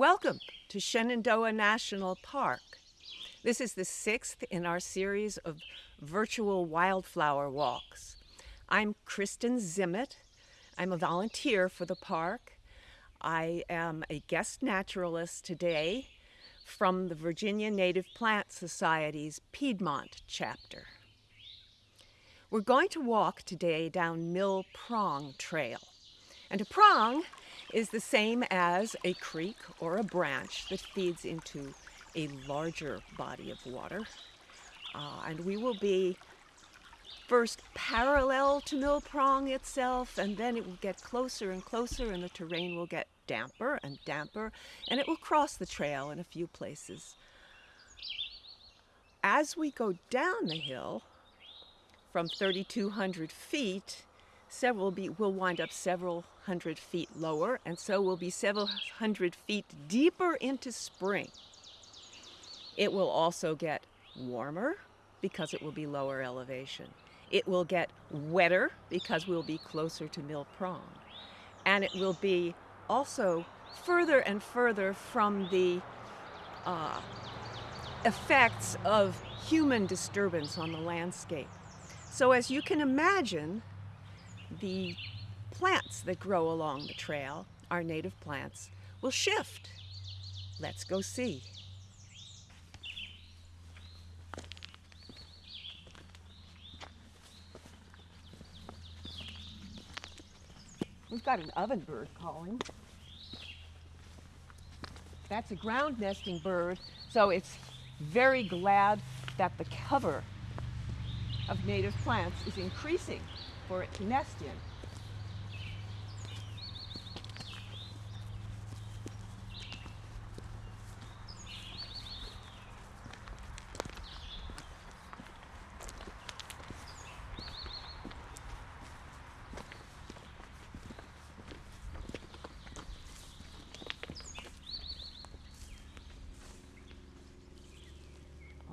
Welcome to Shenandoah National Park. This is the sixth in our series of virtual wildflower walks. I'm Kristen Zimmett. I'm a volunteer for the park. I am a guest naturalist today from the Virginia Native Plant Society's Piedmont chapter. We're going to walk today down Mill Prong Trail. And a prong is the same as a creek or a branch that feeds into a larger body of water. Uh, and we will be first parallel to Mill Prong itself, and then it will get closer and closer, and the terrain will get damper and damper, and it will cross the trail in a few places. As we go down the hill from 3,200 feet, several be, will wind up several hundred feet lower, and so will be several hundred feet deeper into spring. It will also get warmer because it will be lower elevation. It will get wetter because we'll be closer to Mill Prong. And it will be also further and further from the uh, effects of human disturbance on the landscape. So as you can imagine, the plants that grow along the trail, our native plants, will shift. Let's go see. We've got an ovenbird calling. That's a ground nesting bird, so it's very glad that the cover of native plants is increasing for it to nest in.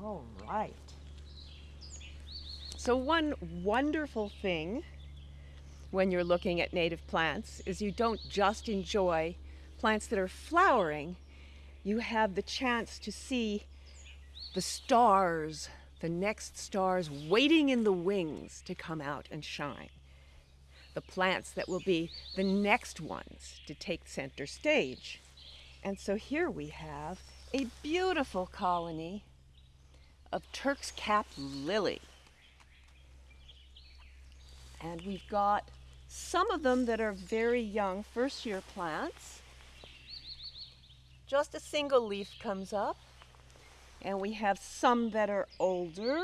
All right. So one wonderful thing when you're looking at native plants is you don't just enjoy plants that are flowering, you have the chance to see the stars, the next stars waiting in the wings to come out and shine. The plants that will be the next ones to take center stage. And so here we have a beautiful colony of Turk's cap lily. And we've got some of them that are very young, first year plants. Just a single leaf comes up. And we have some that are older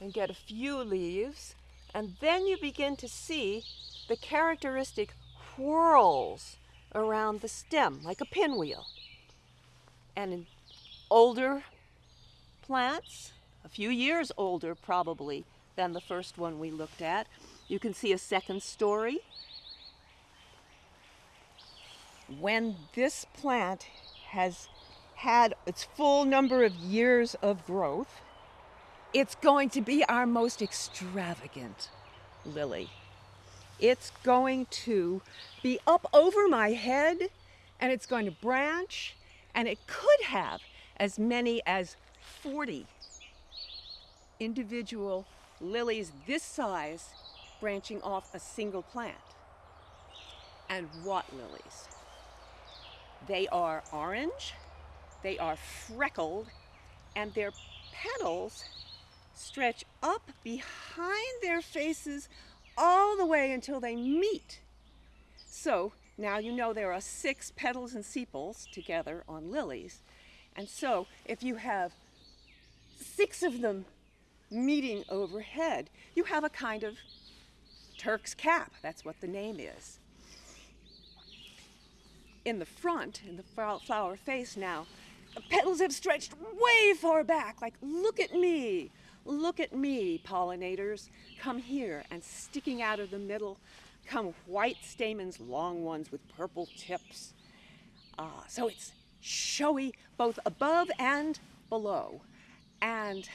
and get a few leaves. And then you begin to see the characteristic whorls around the stem, like a pinwheel. And in older plants, a few years older probably, than the first one we looked at. You can see a second story. when this plant has had its full number of years of growth, it's going to be our most extravagant lily. It's going to be up over my head and it's going to branch and it could have as many as 40 individual lilies this size branching off a single plant. And what lilies? They are orange, they are freckled, and their petals stretch up behind their faces all the way until they meet. So now you know there are six petals and sepals together on lilies. And so if you have six of them meeting overhead, you have a kind of Turk's cap. That's what the name is. In the front, in the flower face now, the petals have stretched way far back, like, look at me, look at me, pollinators. Come here, and sticking out of the middle come white stamens, long ones with purple tips. Uh, so it's showy both above and below. And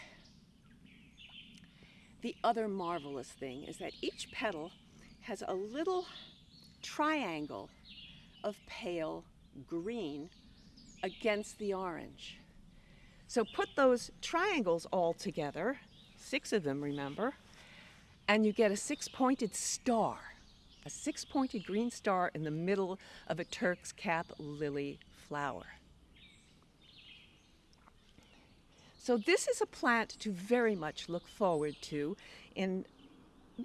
the other marvelous thing is that each petal has a little triangle of pale green against the orange. So put those triangles all together, six of them, remember, and you get a six-pointed star, a six-pointed green star in the middle of a Turk's cap lily flower. So this is a plant to very much look forward to in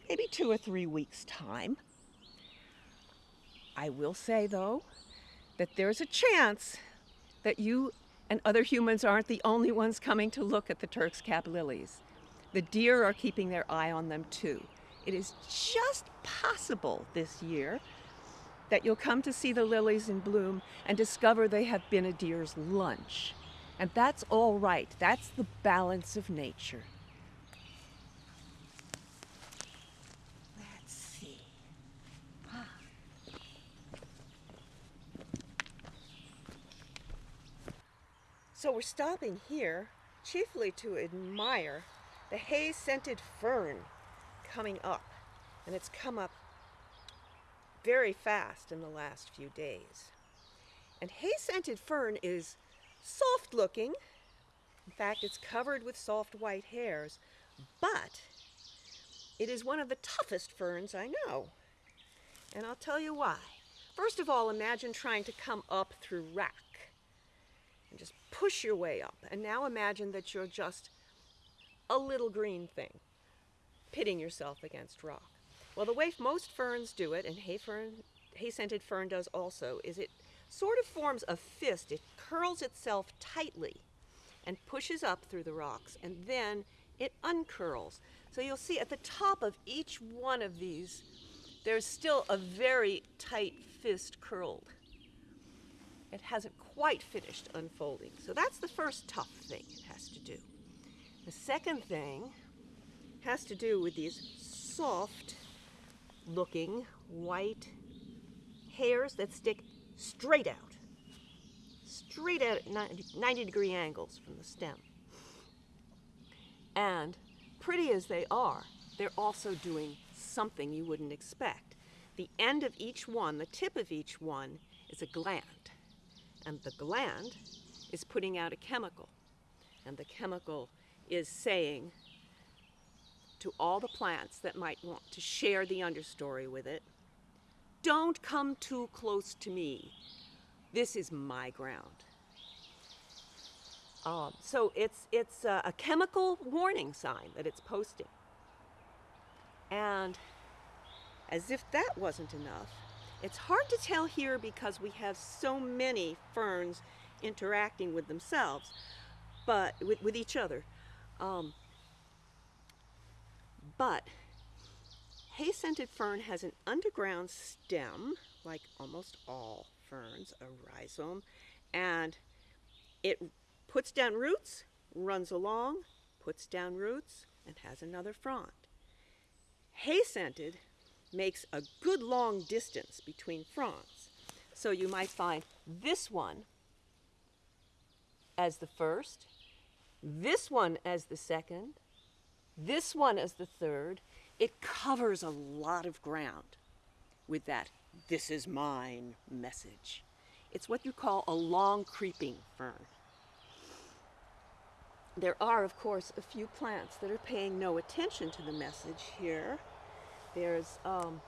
maybe two or three weeks' time. I will say, though, that there's a chance that you and other humans aren't the only ones coming to look at the Turk's cap lilies. The deer are keeping their eye on them too. It is just possible this year that you'll come to see the lilies in bloom and discover they have been a deer's lunch. And that's all right. That's the balance of nature. Let's see. So we're stopping here chiefly to admire the hay-scented fern coming up. And it's come up very fast in the last few days. And hay-scented fern is soft looking. In fact, it's covered with soft white hairs, but it is one of the toughest ferns I know. And I'll tell you why. First of all, imagine trying to come up through rack and just push your way up. And now imagine that you're just a little green thing, pitting yourself against rock. Well, the way most ferns do it, and hay fern, hay-scented fern does also, is it sort of forms a fist. It curls itself tightly and pushes up through the rocks, and then it uncurls. So you'll see at the top of each one of these, there's still a very tight fist curled. It hasn't quite finished unfolding. So that's the first tough thing it has to do. The second thing has to do with these soft looking white hairs that stick straight out. Straight out at 90 degree angles from the stem. And pretty as they are, they're also doing something you wouldn't expect. The end of each one, the tip of each one, is a gland. And the gland is putting out a chemical. And the chemical is saying to all the plants that might want to share the understory with it, don't come too close to me. This is my ground. Um, so it's, it's a, a chemical warning sign that it's posting. And as if that wasn't enough, it's hard to tell here because we have so many ferns interacting with themselves, but with, with each other. Um, but Hay scented fern has an underground stem, like almost all ferns, a rhizome, and it puts down roots, runs along, puts down roots, and has another frond. Hay scented makes a good long distance between fronds. So you might find this one as the first, this one as the second, this one as the third. It covers a lot of ground with that this is mine message. It's what you call a long creeping fern. There are, of course, a few plants that are paying no attention to the message here. There's, um,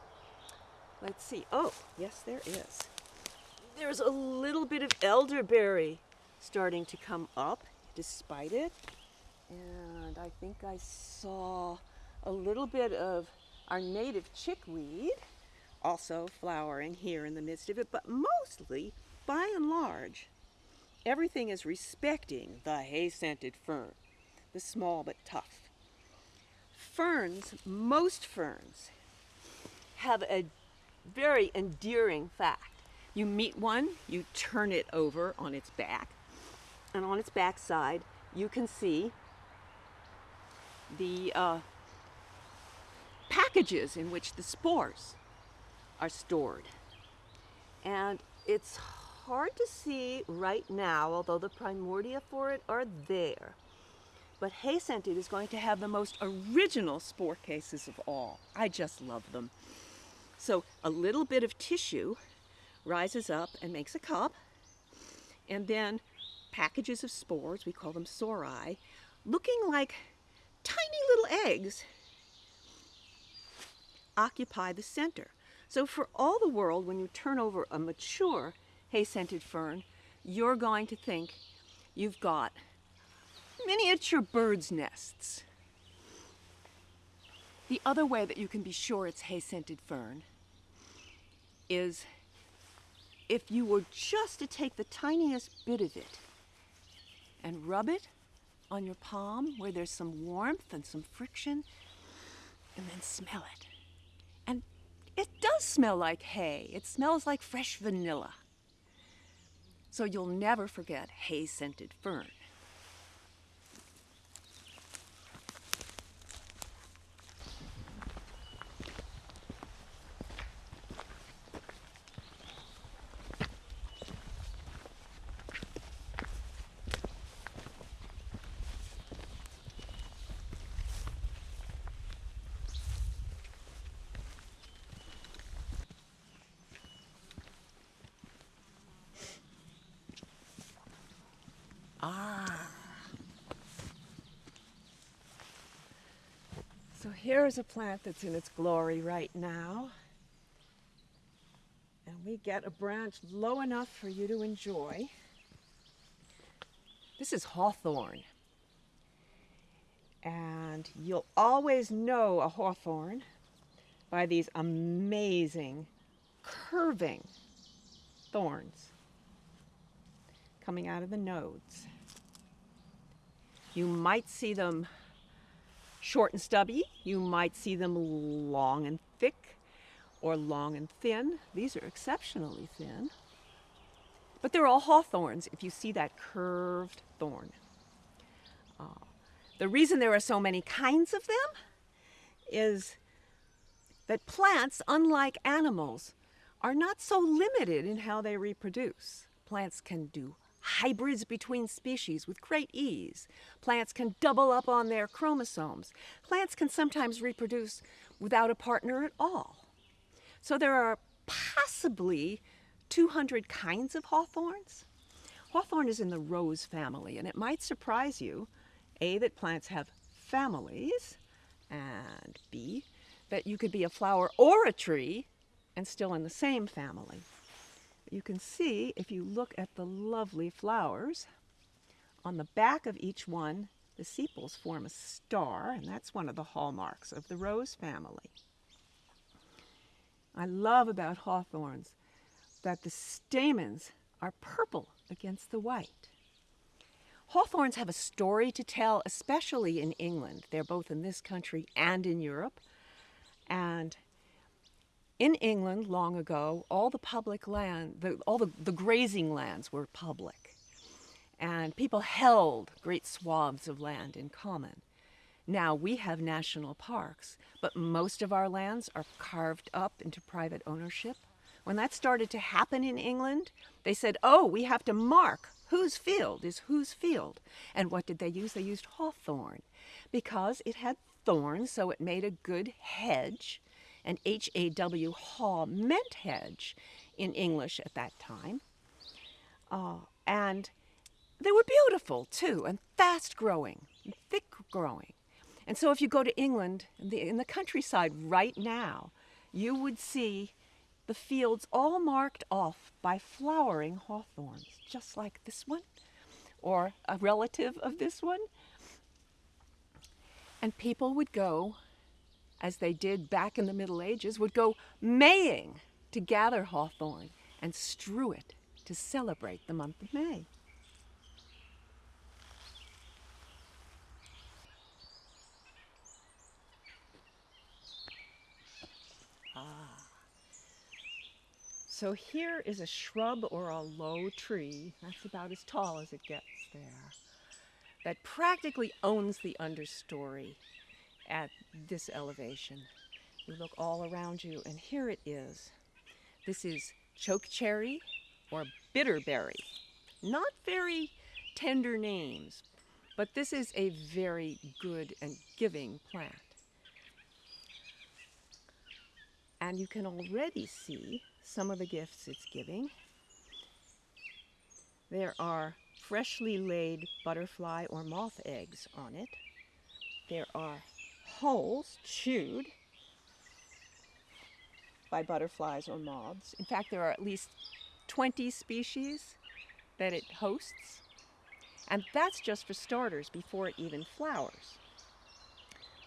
let's see, oh, yes, there is. There's a little bit of elderberry starting to come up despite it. And I think I saw a little bit of our native chickweed also flowering here in the midst of it, but mostly, by and large, everything is respecting the hay-scented fern, the small but tough. Ferns, most ferns, have a very endearing fact. You meet one, you turn it over on its back, and on its backside, you can see the uh, packages in which the spores are stored. And it's hard to see right now, although the primordia for it are there. But hay scented is going to have the most original spore cases of all. I just love them. So a little bit of tissue rises up and makes a cup, and then packages of spores, we call them sori, looking like tiny little eggs, occupy the center. So for all the world, when you turn over a mature hay-scented fern, you're going to think you've got miniature bird's nests. The other way that you can be sure it's hay-scented fern is if you were just to take the tiniest bit of it and rub it on your palm where there's some warmth and some friction, and then smell it. It does smell like hay. It smells like fresh vanilla. So you'll never forget hay-scented fern. Ah. So here's a plant that's in its glory right now. And we get a branch low enough for you to enjoy. This is hawthorn. And you'll always know a hawthorn by these amazing curving thorns coming out of the nodes. You might see them short and stubby. You might see them long and thick or long and thin. These are exceptionally thin. But they're all hawthorns if you see that curved thorn. Uh, the reason there are so many kinds of them is that plants, unlike animals, are not so limited in how they reproduce. Plants can do hybrids between species with great ease. Plants can double up on their chromosomes. Plants can sometimes reproduce without a partner at all. So there are possibly 200 kinds of hawthorns. Hawthorn is in the rose family, and it might surprise you, A, that plants have families, and B, that you could be a flower or a tree and still in the same family. You can see, if you look at the lovely flowers, on the back of each one, the sepals form a star, and that's one of the hallmarks of the rose family. I love about hawthorns that the stamens are purple against the white. Hawthorns have a story to tell, especially in England. They're both in this country and in Europe. And in England long ago, all the public land, the, all the, the grazing lands were public. And people held great swaths of land in common. Now we have national parks, but most of our lands are carved up into private ownership. When that started to happen in England, they said, oh, we have to mark whose field is whose field. And what did they use? They used hawthorn because it had thorns, so it made a good hedge. And H A W, haw, meant hedge in English at that time. Uh, and they were beautiful too, and fast growing, and thick growing. And so if you go to England, the, in the countryside right now, you would see the fields all marked off by flowering hawthorns, just like this one, or a relative of this one. And people would go, as they did back in the Middle Ages, would go maying to gather hawthorn and strew it to celebrate the month of May. Ah. So here is a shrub or a low tree, that's about as tall as it gets there, that practically owns the understory at this elevation. You look all around you and here it is. This is chokecherry or bitterberry. Not very tender names, but this is a very good and giving plant. And you can already see some of the gifts it's giving. There are freshly laid butterfly or moth eggs on it. There are holes chewed by butterflies or moths. In fact, there are at least 20 species that it hosts. And that's just for starters before it even flowers.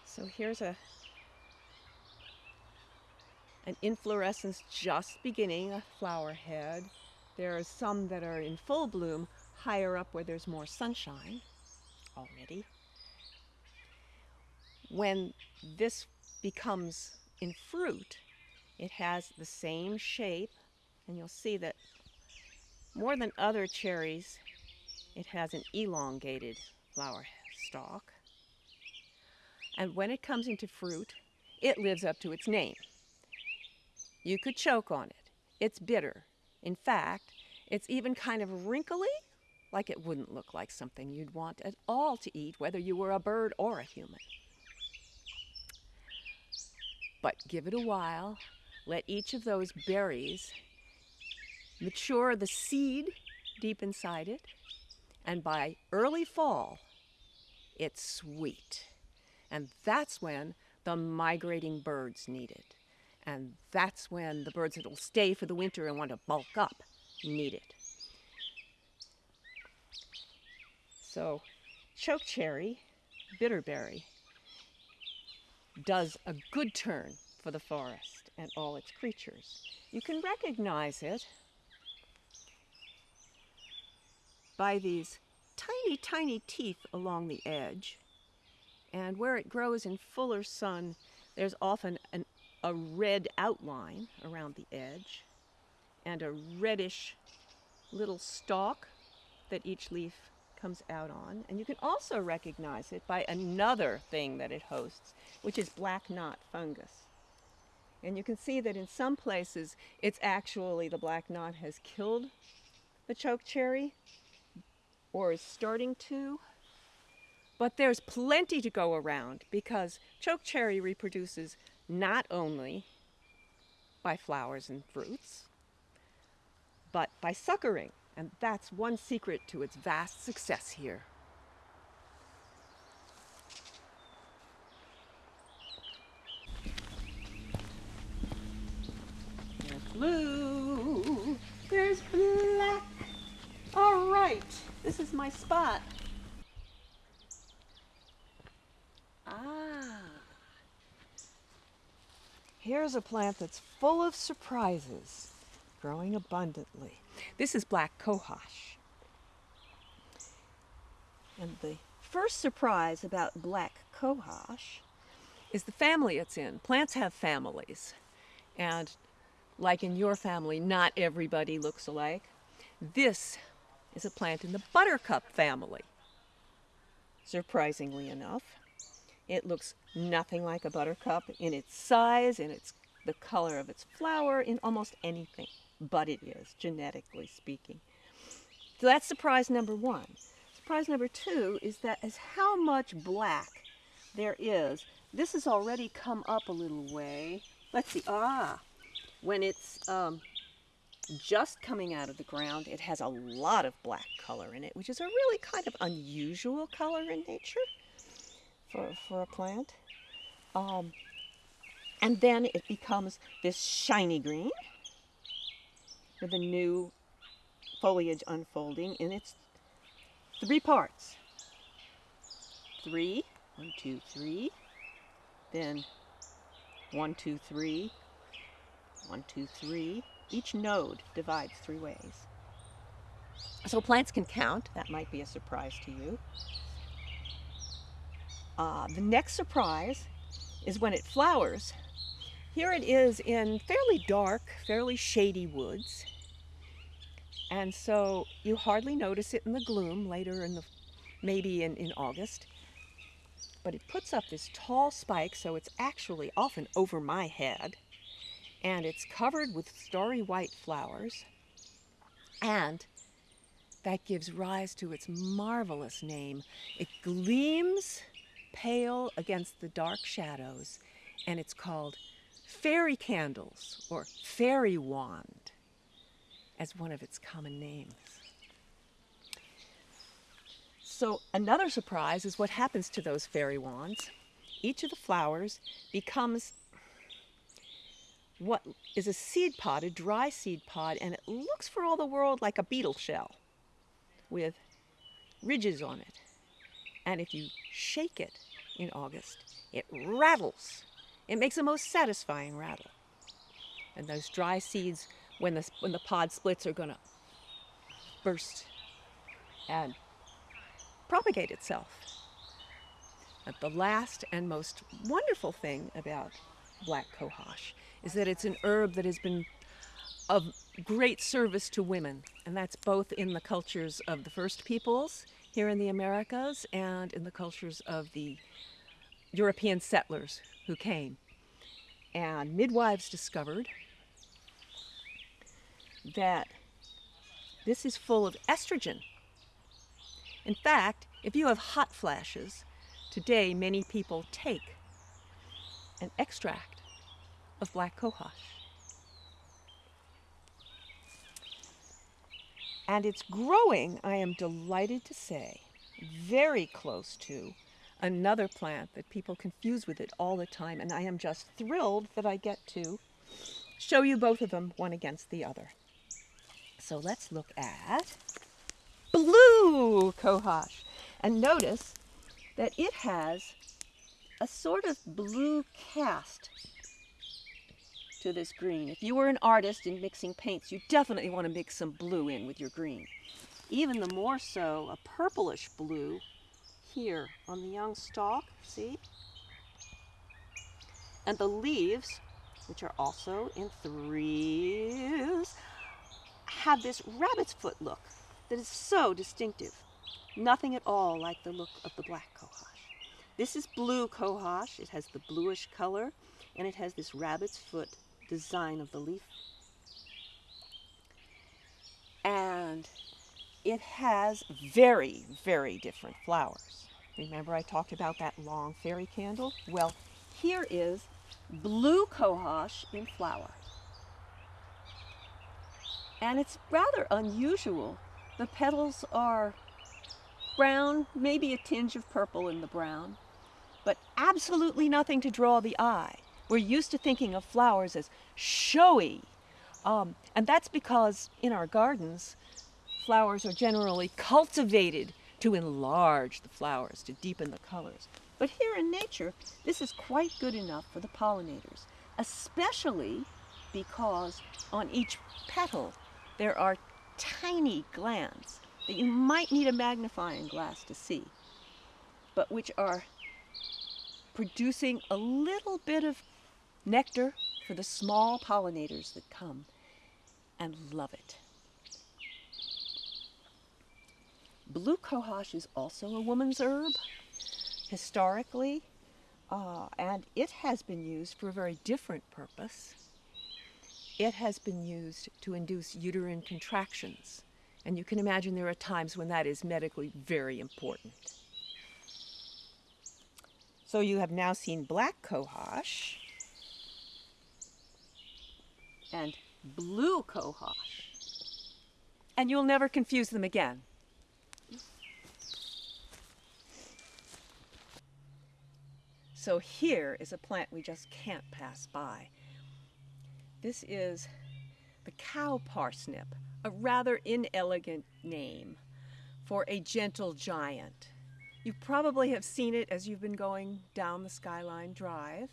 So here's a an inflorescence just beginning, a flower head. There are some that are in full bloom higher up where there's more sunshine already. When this becomes in fruit, it has the same shape, and you'll see that more than other cherries, it has an elongated flower stalk. And when it comes into fruit, it lives up to its name. You could choke on it. It's bitter. In fact, it's even kind of wrinkly, like it wouldn't look like something you'd want at all to eat, whether you were a bird or a human. But give it a while. Let each of those berries mature the seed deep inside it, and by early fall, it's sweet. And that's when the migrating birds need it. And that's when the birds that will stay for the winter and want to bulk up need it. So chokecherry, bitterberry, does a good turn for the forest and all its creatures. You can recognize it by these tiny, tiny teeth along the edge. And where it grows in fuller sun, there's often an a red outline around the edge and a reddish little stalk that each leaf comes out on. And you can also recognize it by another thing that it hosts, which is black knot fungus. And you can see that in some places, it's actually the black knot has killed the chokecherry or is starting to. But there's plenty to go around because chokecherry reproduces not only by flowers and fruits, but by suckering. And that's one secret to its vast success here. There's blue, there's black. All right, this is my spot. Ah. Here's a plant that's full of surprises, growing abundantly. This is black cohosh. And the first surprise about black cohosh is the family it's in. Plants have families. And like in your family, not everybody looks alike. This is a plant in the buttercup family, surprisingly enough. It looks nothing like a buttercup in its size, in its the color of its flower in almost anything, but it is, genetically speaking. So that's surprise number one. Surprise number two is that as how much black there is. This has already come up a little way. Let's see, ah, when it's um, just coming out of the ground, it has a lot of black color in it, which is a really kind of unusual color in nature for, for a plant. Um, and then it becomes this shiny green with a new foliage unfolding in its three parts. Three, one, two, three. Then one, two, three, one, two, three. Each node divides three ways. So plants can count. That might be a surprise to you. Uh, the next surprise is when it flowers. Here it is in fairly dark, fairly shady woods. And so you hardly notice it in the gloom later in the, maybe in, in August. But it puts up this tall spike, so it's actually often over my head. And it's covered with starry white flowers. And that gives rise to its marvelous name. It gleams pale against the dark shadows, and it's called fairy candles or fairy wand as one of its common names. So another surprise is what happens to those fairy wands. Each of the flowers becomes what is a seed pod, a dry seed pod, and it looks for all the world like a beetle shell with ridges on it. And if you shake it in August, it rattles. It makes a most satisfying rattle. And those dry seeds, when the, when the pod splits, are going to burst and propagate itself. But the last and most wonderful thing about black cohosh is that it's an herb that has been of great service to women, and that's both in the cultures of the first peoples here in the Americas and in the cultures of the European settlers who came. And midwives discovered that this is full of estrogen. In fact, if you have hot flashes, today many people take an extract of black cohosh. And it's growing, I am delighted to say, very close to another plant that people confuse with it all the time. And I am just thrilled that I get to show you both of them one against the other. So let's look at blue cohosh. And notice that it has a sort of blue cast to this green. If you were an artist in mixing paints, you definitely want to mix some blue in with your green. Even the more so, a purplish blue here on the young stalk, see? And the leaves, which are also in threes, have this rabbit's foot look that is so distinctive. Nothing at all like the look of the black cohosh. This is blue cohosh. It has the bluish color and it has this rabbit's foot design of the leaf. And it has very, very different flowers. Remember I talked about that long fairy candle? Well, here is blue cohosh in flower. And it's rather unusual. The petals are brown, maybe a tinge of purple in the brown, but absolutely nothing to draw the eye. We're used to thinking of flowers as showy. Um, and that's because in our gardens, flowers are generally cultivated to enlarge the flowers, to deepen the colors. But here in nature, this is quite good enough for the pollinators, especially because on each petal there are tiny glands that you might need a magnifying glass to see, but which are producing a little bit of nectar for the small pollinators that come and love it. Blue cohosh is also a woman's herb historically, uh, and it has been used for a very different purpose. it has been used to induce uterine contractions. And you can imagine there are times when that is medically very important. So you have now seen black cohosh and blue cohosh. And you'll never confuse them again. So here is a plant we just can't pass by. This is the cow parsnip, a rather inelegant name for a gentle giant. You probably have seen it as you've been going down the Skyline Drive,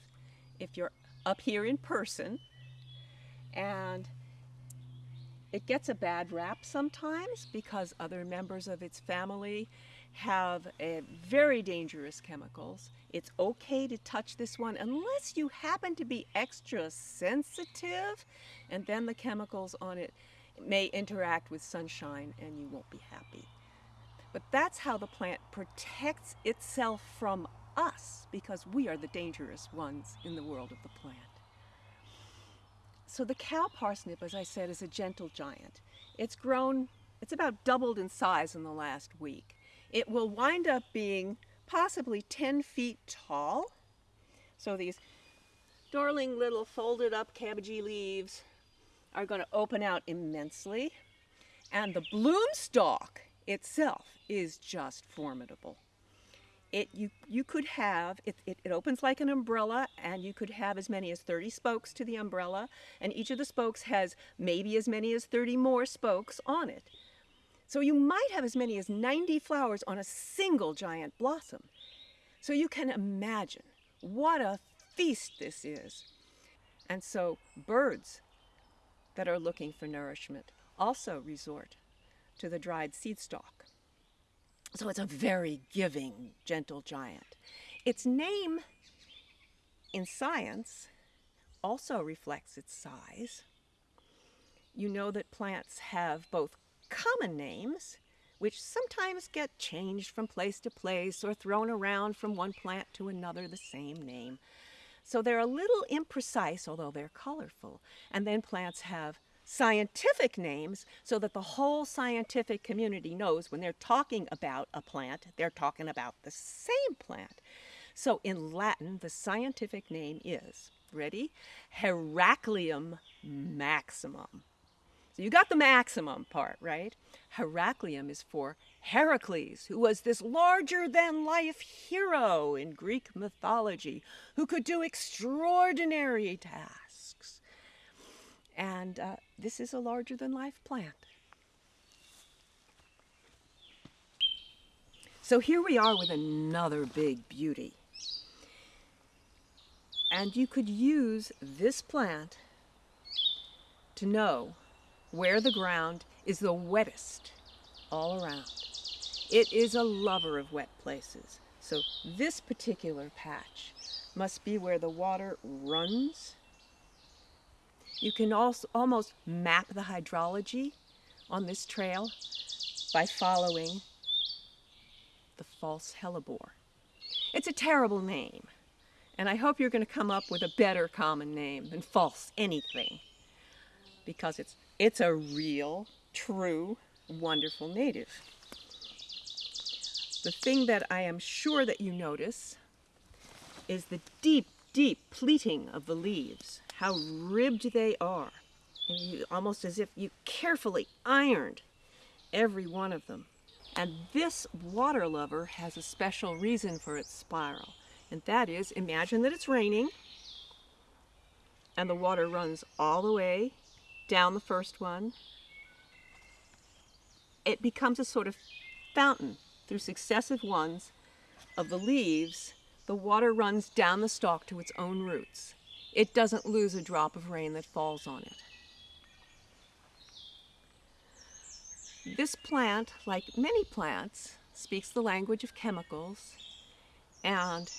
if you're up here in person. And it gets a bad rap sometimes because other members of its family have very dangerous chemicals. It's okay to touch this one unless you happen to be extra sensitive, and then the chemicals on it may interact with sunshine and you won't be happy. But that's how the plant protects itself from us because we are the dangerous ones in the world of the plant. So the cow parsnip, as I said, is a gentle giant. It's grown, it's about doubled in size in the last week. It will wind up being possibly 10 feet tall. So these darling little folded up cabbagey leaves are going to open out immensely. And the bloom stalk itself is just formidable. It, you, you could have, it, it, it opens like an umbrella and you could have as many as 30 spokes to the umbrella and each of the spokes has maybe as many as 30 more spokes on it. So you might have as many as 90 flowers on a single giant blossom. So you can imagine what a feast this is. And so birds that are looking for nourishment also resort to the dried seed stalk. So it's a very giving, gentle giant. Its name in science also reflects its size. You know that plants have both common names, which sometimes get changed from place to place or thrown around from one plant to another, the same name. So they're a little imprecise, although they're colorful. And then plants have scientific names so that the whole scientific community knows when they're talking about a plant, they're talking about the same plant. So in Latin, the scientific name is, ready? Heracleum maximum. So you got the maximum part, right? Heracleum is for Heracles, who was this larger than life hero in Greek mythology, who could do extraordinary tasks. And uh, this is a larger than life plant. So here we are with another big beauty. And you could use this plant to know where the ground is the wettest all around. It is a lover of wet places. So this particular patch must be where the water runs. You can also almost map the hydrology on this trail by following the false hellebore. It's a terrible name, and I hope you're going to come up with a better common name than false anything because it's, it's a real, true, wonderful native. The thing that I am sure that you notice is the deep, deep pleating of the leaves, how ribbed they are, and you, almost as if you carefully ironed every one of them. And this water lover has a special reason for its spiral, and that is, imagine that it's raining, and the water runs all the way down the first one, it becomes a sort of fountain through successive ones of the leaves. The water runs down the stalk to its own roots. It doesn't lose a drop of rain that falls on it. This plant, like many plants, speaks the language of chemicals and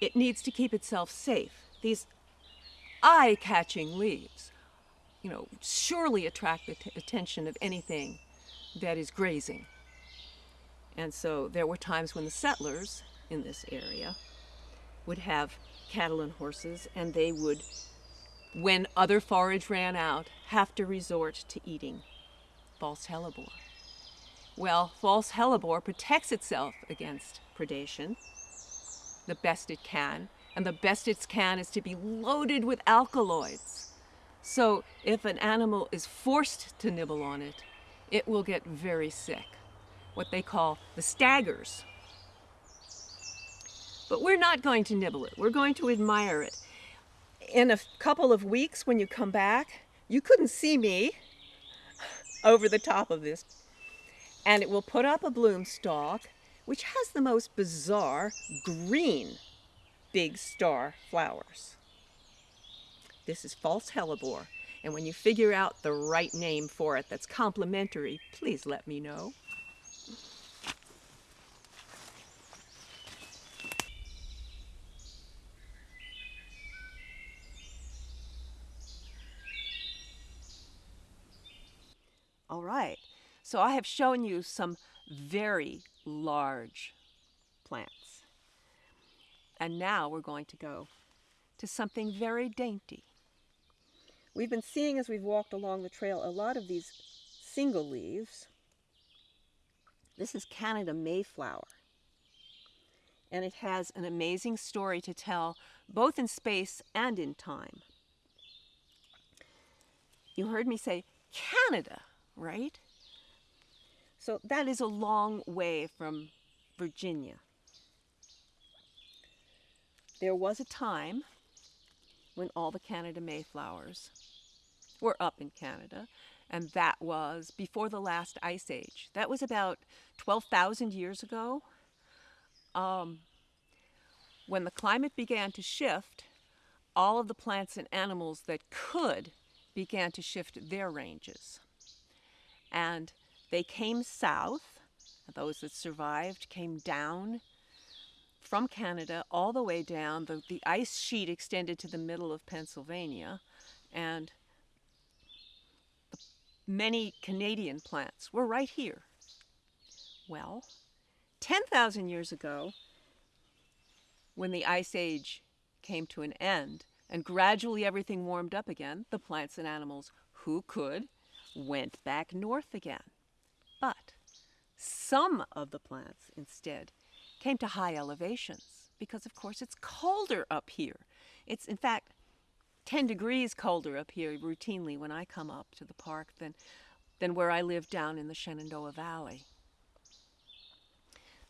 it needs to keep itself safe. These eye-catching leaves you know, surely attract the attention of anything that is grazing. And so there were times when the settlers in this area would have cattle and horses and they would when other forage ran out, have to resort to eating false hellebore. Well, false hellebore protects itself against predation the best it can, and the best it can is to be loaded with alkaloids. So if an animal is forced to nibble on it, it will get very sick, what they call the staggers. But we're not going to nibble it, we're going to admire it. In a couple of weeks, when you come back, you couldn't see me over the top of this. And it will put up a bloom stalk, which has the most bizarre green big star flowers. This is false hellebore, and when you figure out the right name for it that's complementary, please let me know. All right, so I have shown you some very large plants. And now we're going to go to something very dainty. We've been seeing as we've walked along the trail a lot of these single leaves. This is Canada Mayflower. And it has an amazing story to tell, both in space and in time. You heard me say Canada, right? So that is a long way from Virginia. There was a time when all the Canada Mayflowers were up in Canada, and that was before the last ice age. That was about 12,000 years ago. Um, when the climate began to shift, all of the plants and animals that could began to shift their ranges. And they came south. Those that survived came down from Canada all the way down. The, the ice sheet extended to the middle of Pennsylvania, and many Canadian plants were right here. Well, 10,000 years ago, when the Ice Age came to an end and gradually everything warmed up again, the plants and animals who could went back north again. But some of the plants instead came to high elevations because, of course, it's colder up here. It's, in fact, 10 degrees colder up here routinely when I come up to the park than, than where I live down in the Shenandoah Valley.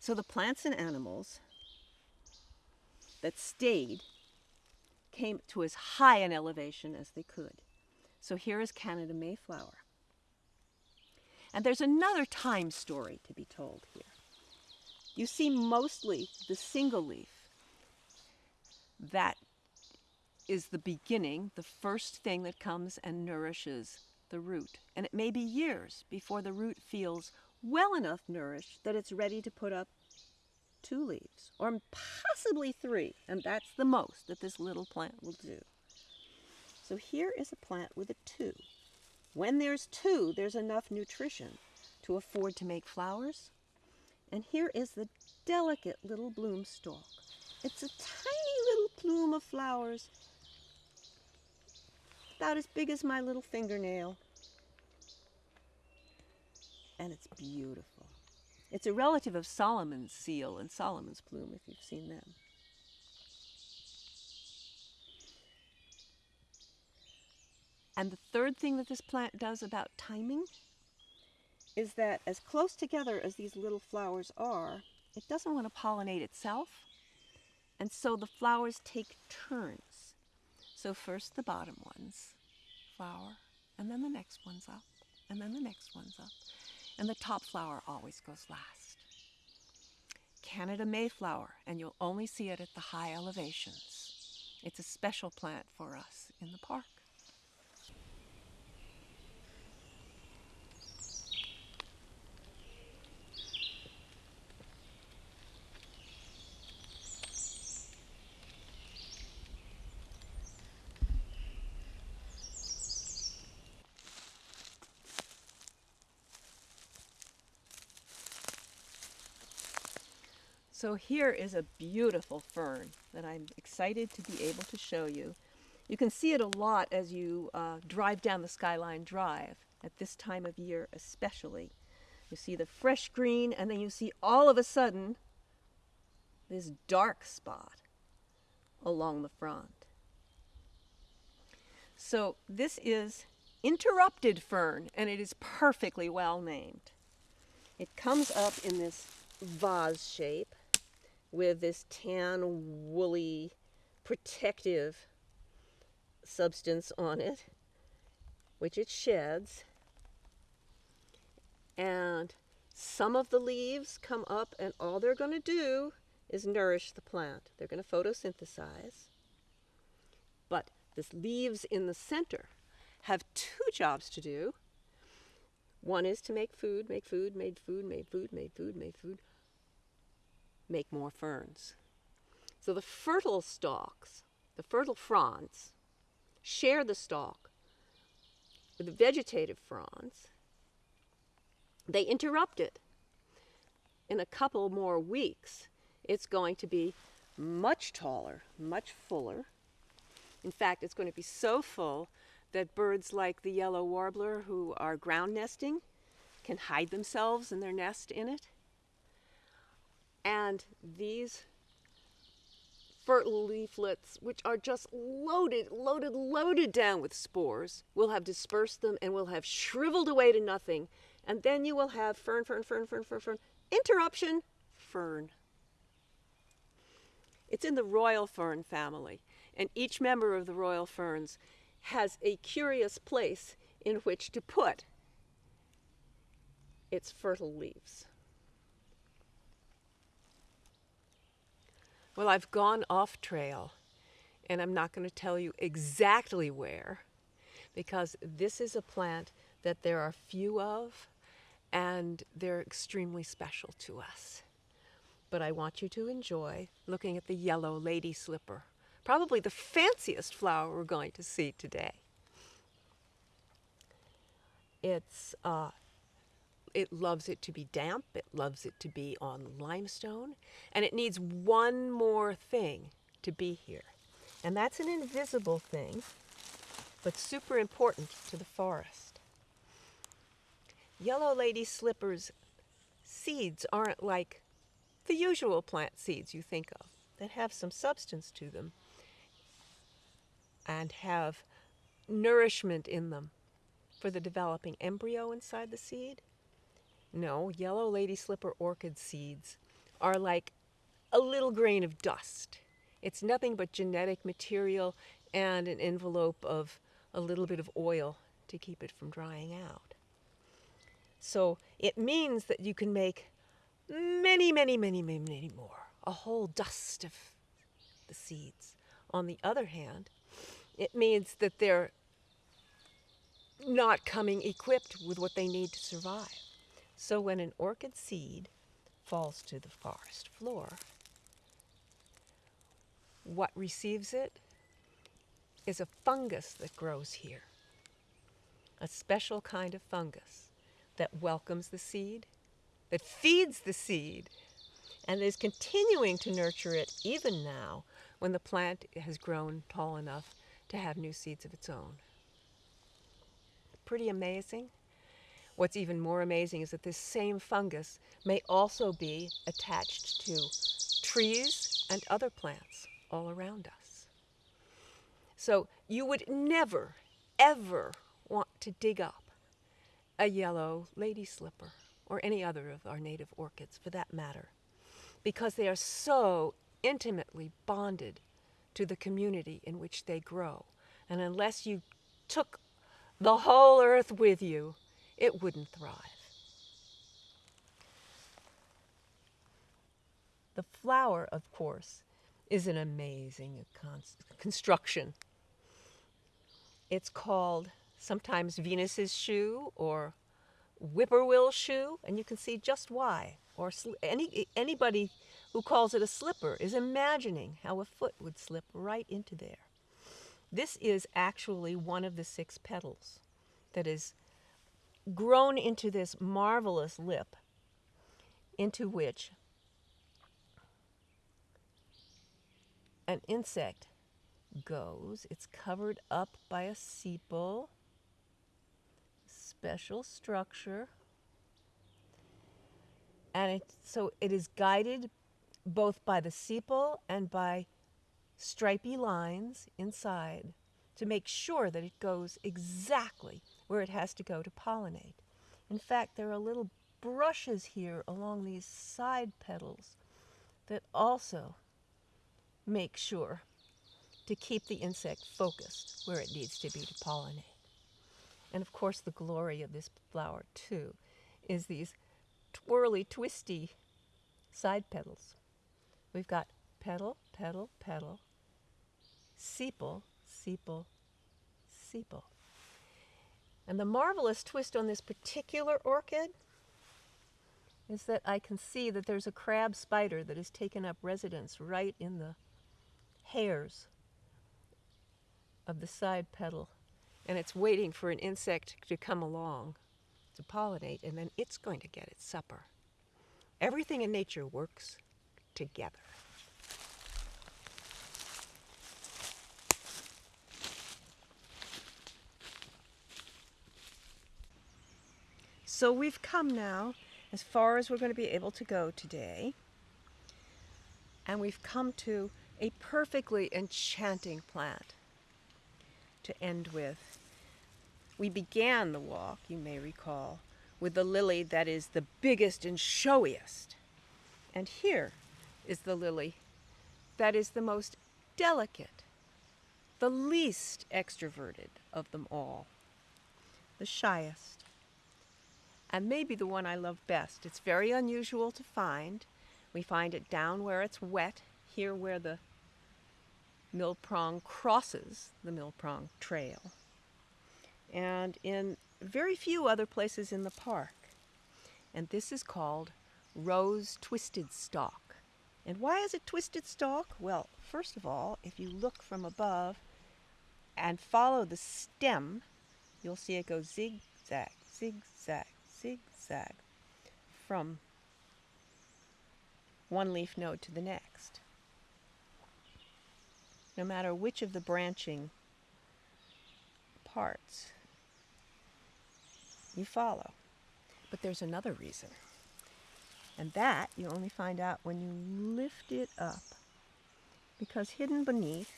So the plants and animals that stayed came to as high an elevation as they could. So here is Canada Mayflower. And there's another time story to be told here. You see mostly the single leaf. That is the beginning, the first thing that comes and nourishes the root. And it may be years before the root feels well enough nourished that it's ready to put up two leaves, or possibly three, and that's the most that this little plant will do. So here is a plant with a two. When there's two, there's enough nutrition to afford to make flowers. And here is the delicate little bloom stalk. It's a tiny little plume of flowers, about as big as my little fingernail. And it's beautiful. It's a relative of Solomon's seal and Solomon's plume, if you've seen them. And the third thing that this plant does about timing is that as close together as these little flowers are, it doesn't want to pollinate itself. And so the flowers take turns. So first the bottom ones flower, and then the next one's up, and then the next one's up. And the top flower always goes last. Canada Mayflower, and you'll only see it at the high elevations. It's a special plant for us in the park. So here is a beautiful fern that I'm excited to be able to show you. You can see it a lot as you uh, drive down the Skyline Drive at this time of year, especially. You see the fresh green, and then you see all of a sudden this dark spot along the front. So this is interrupted fern, and it is perfectly well named. It comes up in this vase shape with this tan, woolly, protective substance on it, which it sheds. And some of the leaves come up, and all they're going to do is nourish the plant. They're going to photosynthesize. But the leaves in the center have two jobs to do. One is to make food, make food, made food, made food, made food, made food, make more ferns. So the fertile stalks, the fertile fronds, share the stalk with the vegetative fronds. They interrupt it. In a couple more weeks, it's going to be much taller, much fuller. In fact, it's going to be so full that birds like the yellow warbler who are ground nesting can hide themselves in their nest in it. And these fertile leaflets, which are just loaded, loaded, loaded down with spores, will have dispersed them and will have shriveled away to nothing. And then you will have fern, fern, fern, fern, fern, fern, interruption, fern. It's in the royal fern family, and each member of the royal ferns has a curious place in which to put its fertile leaves. Well, I've gone off trail, and I'm not going to tell you exactly where, because this is a plant that there are few of, and they're extremely special to us. But I want you to enjoy looking at the yellow lady slipper probably the fanciest flower we're going to see today. It's, uh, it loves it to be damp, it loves it to be on limestone, and it needs one more thing to be here. And that's an invisible thing, but super important to the forest. Yellow lady slippers seeds aren't like the usual plant seeds you think of that have some substance to them and have nourishment in them for the developing embryo inside the seed? No, yellow lady slipper orchid seeds are like a little grain of dust. It's nothing but genetic material and an envelope of a little bit of oil to keep it from drying out. So it means that you can make many, many, many, many, many more, a whole dust of the seeds. On the other hand, it means that they're not coming equipped with what they need to survive. So when an orchid seed falls to the forest floor, what receives it is a fungus that grows here, a special kind of fungus that welcomes the seed, that feeds the seed, and is continuing to nurture it even now when the plant has grown tall enough to have new seeds of its own. Pretty amazing. What's even more amazing is that this same fungus may also be attached to trees and other plants all around us. So you would never, ever want to dig up a yellow lady slipper or any other of our native orchids for that matter, because they are so intimately bonded to the community in which they grow. And unless you took the whole earth with you, it wouldn't thrive. The flower, of course, is an amazing construction. It's called sometimes Venus's shoe or whippoorwill shoe, and you can see just why. Or any, anybody who calls it a slipper is imagining how a foot would slip right into there. This is actually one of the six petals that is grown into this marvelous lip into which an insect goes. It's covered up by a sepal, special structure. And it, so it is guided both by the sepal and by stripy lines inside to make sure that it goes exactly where it has to go to pollinate. In fact, there are little brushes here along these side petals that also make sure to keep the insect focused where it needs to be to pollinate. And of course, the glory of this flower, too, is these twirly, twisty side petals. We've got petal, petal, petal, sepal, sepal, sepal. And the marvelous twist on this particular orchid is that I can see that there's a crab spider that has taken up residence right in the hairs of the side petal. And it's waiting for an insect to come along to pollinate, and then it's going to get its supper. Everything in nature works together. So we've come now as far as we're going to be able to go today. And we've come to a perfectly enchanting plant to end with. We began the walk, you may recall, with the lily that is the biggest and showiest. And here is the lily that is the most delicate, the least extroverted of them all, the shyest and maybe the one I love best. It's very unusual to find. We find it down where it's wet, here where the Mill Prong crosses the Mill Prong trail, and in very few other places in the park. And this is called rose twisted stalk. And why is it twisted stalk? Well, first of all, if you look from above and follow the stem, you'll see it go zigzag, zigzag, zigzag from one leaf node to the next. No matter which of the branching parts you follow. But there's another reason. And that you only find out when you lift it up. Because hidden beneath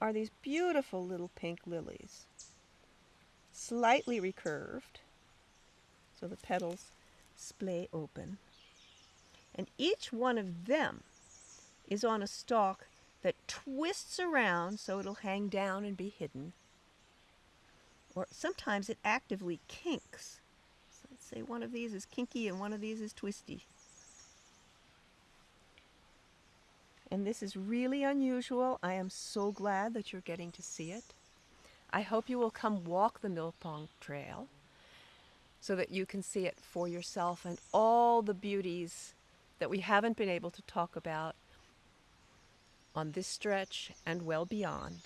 are these beautiful little pink lilies, slightly recurved, so the petals splay open. And each one of them is on a stalk that twists around so it'll hang down and be hidden. Or sometimes it actively kinks. So let's say one of these is kinky and one of these is twisty. And this is really unusual. I am so glad that you're getting to see it. I hope you will come walk the Mill Prong Trail so that you can see it for yourself and all the beauties that we haven't been able to talk about on this stretch and well beyond.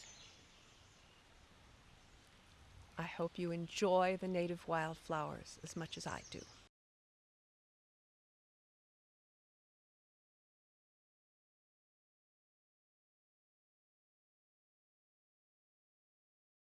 I hope you enjoy the native wildflowers as much as I do.